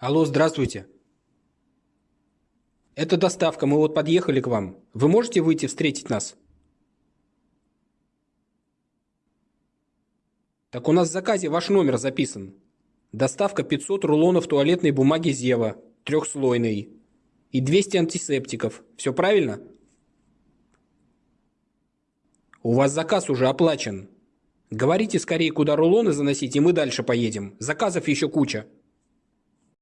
Алло, здравствуйте. Это доставка, мы вот подъехали к вам. Вы можете выйти встретить нас? Так у нас в заказе ваш номер записан. Доставка 500 рулонов туалетной бумаги Зева, трехслойной. И 200 антисептиков. Все правильно? У вас заказ уже оплачен. Говорите скорее, куда рулоны заносить, и мы дальше поедем. Заказов еще куча.